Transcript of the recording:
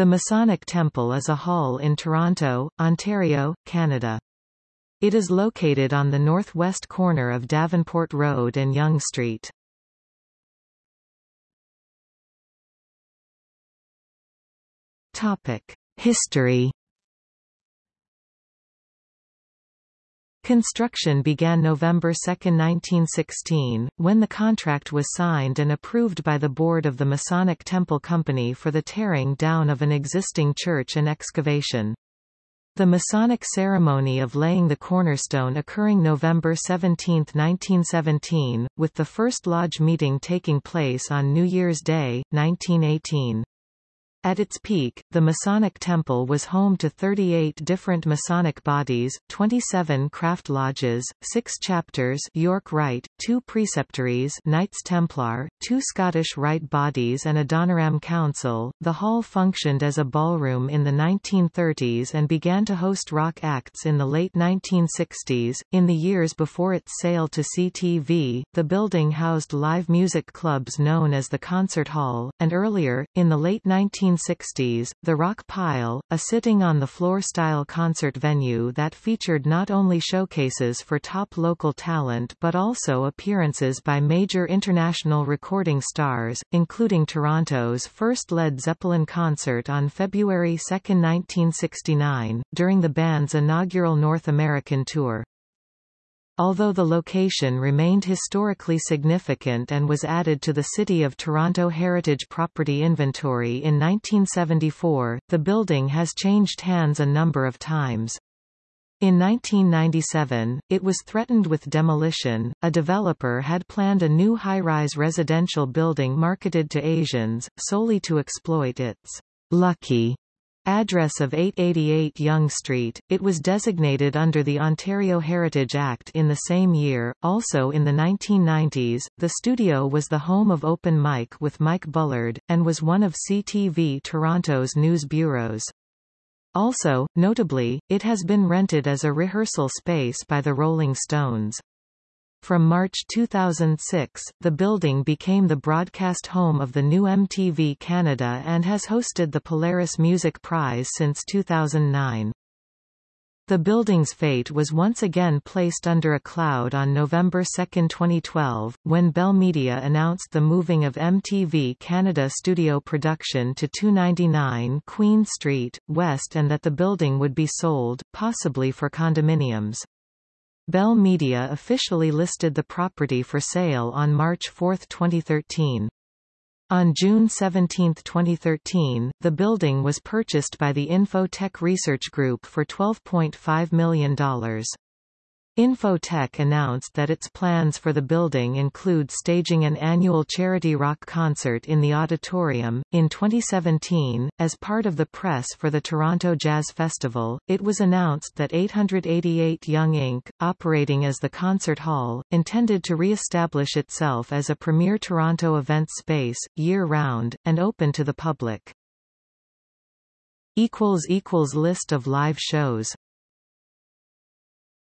The Masonic Temple is a hall in Toronto, Ontario, Canada. It is located on the northwest corner of Davenport Road and Yonge Street. History Construction began November 2, 1916, when the contract was signed and approved by the board of the Masonic Temple Company for the tearing down of an existing church and excavation. The Masonic ceremony of laying the cornerstone occurring November 17, 1917, with the first lodge meeting taking place on New Year's Day, 1918. At its peak, the Masonic Temple was home to 38 different Masonic bodies, 27 craft lodges, 6 chapters York Rite, 2 preceptories Knights Templar, 2 Scottish Rite bodies and a Adoniram Council. The hall functioned as a ballroom in the 1930s and began to host rock acts in the late 1960s. In the years before its sale to CTV, the building housed live music clubs known as the Concert Hall, and earlier, in the late 19 1960s, the Rock Pile, a sitting-on-the-floor-style concert venue that featured not only showcases for top local talent but also appearances by major international recording stars, including Toronto's first Led Zeppelin concert on February 2, 1969, during the band's inaugural North American tour. Although the location remained historically significant and was added to the City of Toronto Heritage Property Inventory in 1974, the building has changed hands a number of times. In 1997, it was threatened with demolition. A developer had planned a new high-rise residential building marketed to Asians, solely to exploit its lucky Address of 888 Yonge Street, it was designated under the Ontario Heritage Act in the same year. Also in the 1990s, the studio was the home of Open Mic with Mike Bullard, and was one of CTV Toronto's news bureaus. Also, notably, it has been rented as a rehearsal space by the Rolling Stones. From March 2006, the building became the broadcast home of the new MTV Canada and has hosted the Polaris Music Prize since 2009. The building's fate was once again placed under a cloud on November 2, 2012, when Bell Media announced the moving of MTV Canada studio production to 299 Queen Street, West and that the building would be sold, possibly for condominiums. Bell Media officially listed the property for sale on March 4, 2013. On June 17, 2013, the building was purchased by the Info-Tech Research Group for $12.5 million. Info-Tech announced that its plans for the building include staging an annual charity rock concert in the auditorium. In 2017, as part of the press for the Toronto Jazz Festival, it was announced that 888 Yonge Inc., operating as the concert hall, intended to re-establish itself as a premier Toronto event space, year-round, and open to the public. List of live shows